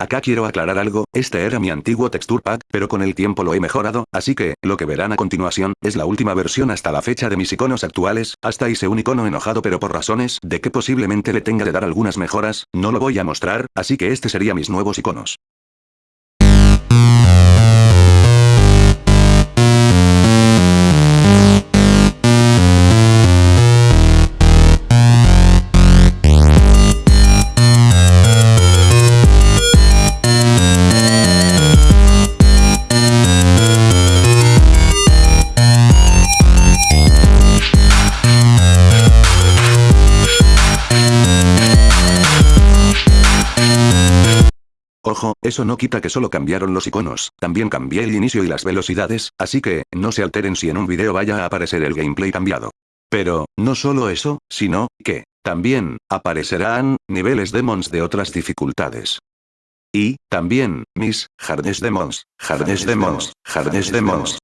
Acá quiero aclarar algo, este era mi antiguo texture pack, pero con el tiempo lo he mejorado, así que, lo que verán a continuación, es la última versión hasta la fecha de mis iconos actuales, hasta hice un icono enojado pero por razones de que posiblemente le tenga de dar algunas mejoras, no lo voy a mostrar, así que este sería mis nuevos iconos. Ojo, eso no quita que solo cambiaron los iconos, también cambié el inicio y las velocidades, así que, no se alteren si en un video vaya a aparecer el gameplay cambiado. Pero, no solo eso, sino, que, también, aparecerán, niveles demons de otras dificultades. Y, también, mis, hardest demons, hardest demons, hardest demons,